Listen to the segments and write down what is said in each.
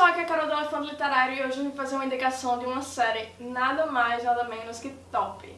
pessoal, aqui é a Carol do Elefante Literário e hoje eu vim fazer uma indicação de uma série nada mais, nada menos que top.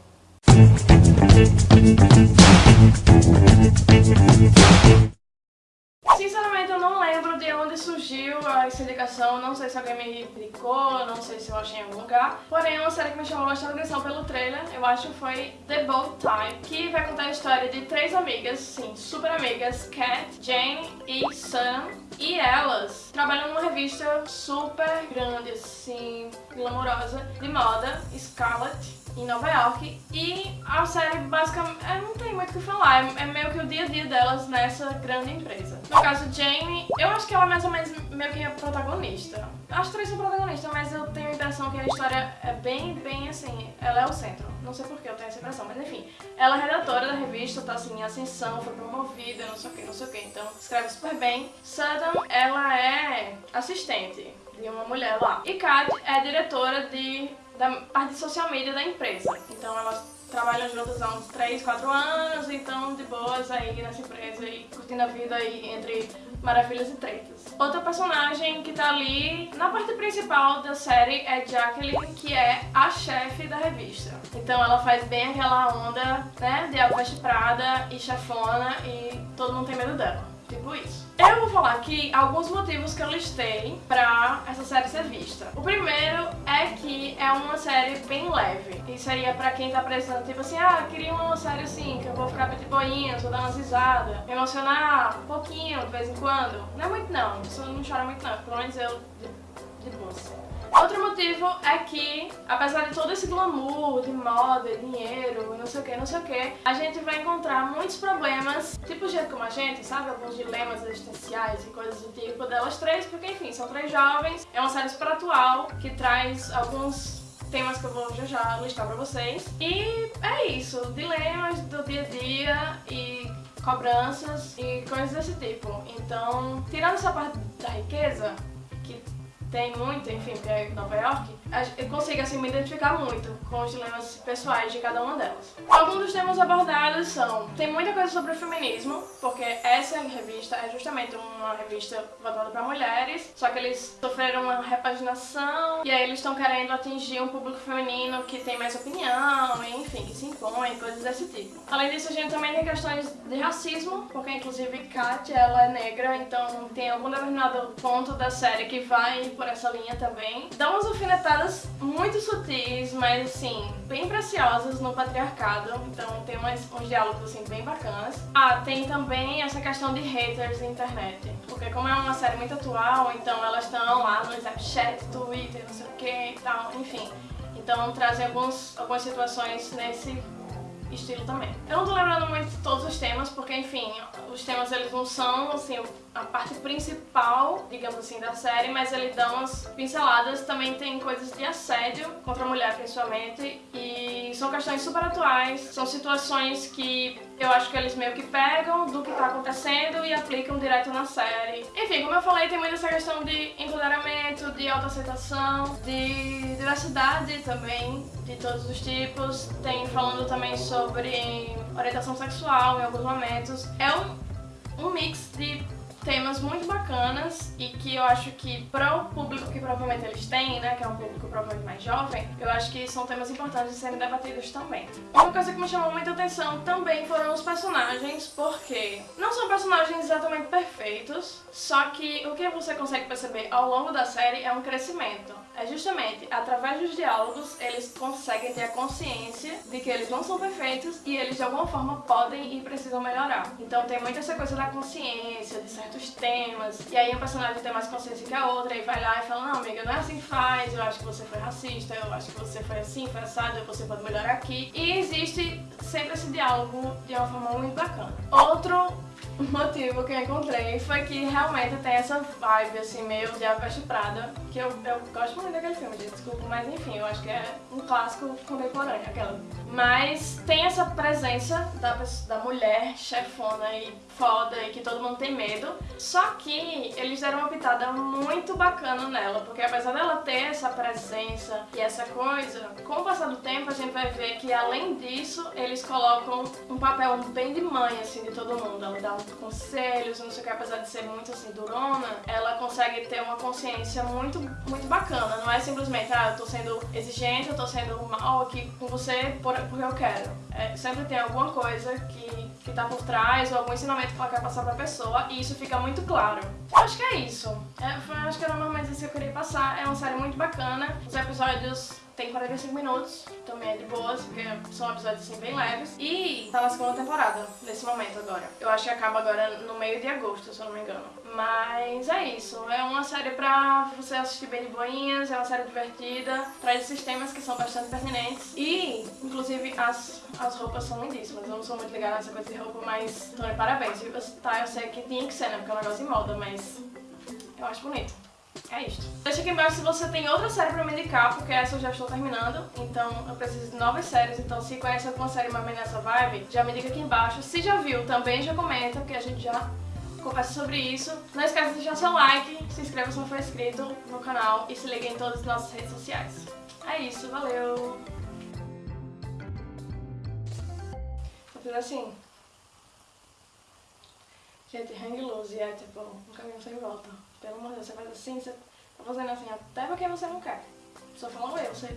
Sinceramente não lembro de onde surgiu essa indicação, não sei se alguém me indicou, não sei se eu achei em algum lugar. Porém, é uma série que me chamou bastante atenção pelo trailer, eu acho foi The Bold Type, que vai contar a história de três amigas, sim, super amigas, Kat, Jane e Sam, e elas trabalham numa revista super grande, assim, glamourosa, de moda, Scarlet, em Nova York e a série basicamente é, não tem muito o que falar, é, é, meio que o dia a dia delas nessa grande empresa. No caso Jamie, eu acho que ela é mais ou menos meio que a protagonista. As três são protagonistas, mas eu tenho a impressão que a história é bem, bem assim, ela é o centro. Não sei porquê eu tenho essa impressão, mas enfim. Ela é redatora da revista, tá assim em ascensão, foi promovida, não sei o que, não sei o que, então escreve super bem. Sudden, ela é assistente de uma mulher lá. E Kat é diretora de da parte de social media da empresa. Então elas trabalham juntas há uns 3, 4 anos, então de boas aí nessa empresa e curtindo a vida aí entre maravilhas e tretas. Outra personagem que tá ali na parte principal da série é Jacqueline, que é a chefe da revista. Então ela faz bem aquela onda, né, de Alva Prada e chefona e todo mundo tem medo dela. Tipo isso. Eu vou falar aqui alguns motivos que eu listei pra essa série ser vista. O primeiro é que é uma série bem leve. E seria pra quem tá precisando, tipo assim, ah, queria uma série assim, que eu vou ficar de boinha, vou dar umas risadas, emocionar um pouquinho de vez em quando. Não é muito não, isso não chora muito não, pelo menos eu de, de boa. Outro motivo é que, apesar de todo esse glamour de moda, dinheiro, não sei o que, não sei o que, a gente vai encontrar muitos problemas, tipo jeito como a gente, sabe? Alguns dilemas existenciais e coisas do tipo delas três, porque enfim, são três jovens, é uma série super atual que traz alguns temas que eu vou já já listar pra vocês. E é isso, dilemas do dia a dia e cobranças e coisas desse tipo. Então, tirando essa parte da riqueza, que tem muito, enfim, que é Nova York, eu consigo assim me identificar muito com os dilemas pessoais de cada uma delas. Alguns dos temas abordados são, tem muita coisa sobre o feminismo, porque essa revista é justamente uma revista voltada para mulheres, só que eles sofreram uma repaginação e aí eles estão querendo atingir um público feminino que tem mais opinião, enfim, impõe, coisas desse tipo. Além disso, a gente também tem questões de racismo, porque inclusive Kat, ela é negra, então tem algum determinado ponto da série que vai por essa linha também. Dá umas alfinetadas muito sutis, mas assim, bem preciosas no patriarcado, então tem umas, uns diálogos assim bem bacanas. Ah, tem também essa questão de haters na internet, porque como é uma série muito atual, então elas estão lá no Snapchat, Twitter, não sei o que e tal, enfim. Então trazem alguns, algumas situações nesse estilo também. Eu não tô lembrando muito de todos os temas, porque enfim, os temas eles não são assim a parte principal, digamos assim, da série, mas ele dá umas pinceladas, também tem coisas de assédio contra a mulher principalmente, e são questões super atuais, são situações que eu acho que eles meio que pegam do que tá acontecendo e aplicam direto na série. Enfim, como eu falei, tem muito essa questão de empoderamento, de autoaceitação, de diversidade também, de todos os tipos. Tem falando também sobre orientação sexual em alguns momentos. É um, um mix de temas muito bacanas e que eu acho que para o público que provavelmente eles têm, né, que é um público provavelmente mais jovem, eu acho que são temas importantes de serem debatidos também. Uma coisa que me chamou muita atenção também foram os personagens, porque não são personagens exatamente perfeitos, só que o que você consegue perceber ao longo da série é um crescimento. É justamente através dos diálogos eles conseguem ter a consciência de que eles não são perfeitos e eles de alguma forma podem e precisam melhorar. Então tem muito essa coisa da consciência, de certos temas, e aí um personagem tem mais consciência que a outra e vai lá e fala, não amiga, não é assim que faz, eu acho que você foi racista, eu acho que você foi assim, foi assado, você pode melhorar aqui. E existe sempre esse diálogo de uma forma muito bacana. Outro motivo que eu encontrei foi que realmente tem essa vibe, assim, meio de A Peste Prada, que eu, eu gosto muito daquele filme, gente, desculpa, mas enfim, eu acho que é um clássico contemporâneo, aquela. Mas tem essa presença da, da mulher chefona e foda e que todo mundo tem medo, Só que eles deram uma pitada muito bacana nela, porque apesar dela ter essa presença e essa coisa, com o passar do tempo a gente vai ver que além disso, eles colocam um papel bem de mãe, assim, de todo mundo. Ela dá conselhos, não sei o que, apesar de ser muito, assim, durona, ela consegue ter uma consciência muito, muito bacana. Não é simplesmente, ah, eu tô sendo exigente, eu tô sendo mal aqui com você porque eu quero. É, sempre tem alguma coisa que, que tá por trás ou algum ensinamento que ela quer passar pra pessoa e isso fica muito claro. Acho que é isso. É, foi, acho que era mais isso que eu queria passar. É uma série muito bacana. Os episódios tem 45 minutos, também é de boas, porque são episódios assim bem leves. E tá na segunda temporada, nesse momento agora. Eu acho que acaba agora no meio de agosto, se eu não me engano. Mas é isso, é uma série pra você assistir bem de boinhas, é uma série divertida, traz esses temas que são bastante pertinentes. E, inclusive, as, as roupas são lindíssimas. Eu não sou muito ligada nessa coisa de roupa, mas, Tony, parabéns. Tá, eu sei que tinha que ser, né, porque é um negócio de moda, mas eu acho bonito. É isto. Deixa aqui embaixo se você tem outra série pra me indicar, porque essa eu já estou terminando, então eu preciso de novas séries, então se conhece alguma série mais nessa vibe, já me diga aqui embaixo. Se já viu, também já comenta, porque a gente já conversa sobre isso. Não esqueça de deixar seu like, se inscreva se não for inscrito no canal e se liga em todas as nossas redes sociais. É isso, valeu! Vou fazer assim. Gente, hang loose é tipo um caminho sem volta. Pelo amor de Deus, você faz assim, você tá fazendo assim até porque você não quer. Só falando eu, você...